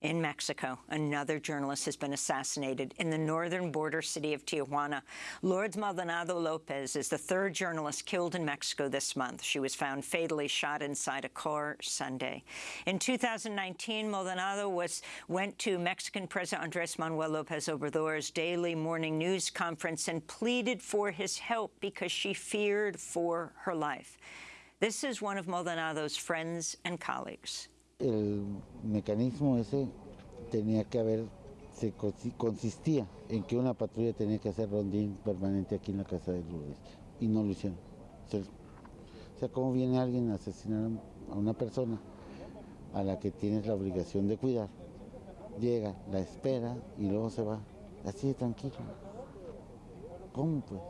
In Mexico, another journalist has been assassinated in the northern border city of Tijuana. Lourdes Maldonado Lopez is the third journalist killed in Mexico this month. She was found fatally shot inside a car Sunday. In 2019, Maldonado was, went to Mexican President Andres Manuel Lopez Obrador's daily morning news conference and pleaded for his help because she feared for her life. This is one of Maldonado's friends and colleagues. El mecanismo ese tenía que haber, se consistía en que una patrulla tenía que hacer rondín permanente aquí en la casa de Lourdes y no lo hicieron. O sea, ¿cómo viene alguien a asesinar a una persona a la que tienes la obligación de cuidar? Llega, la espera y luego se va. Así de tranquilo. ¿Cómo pues?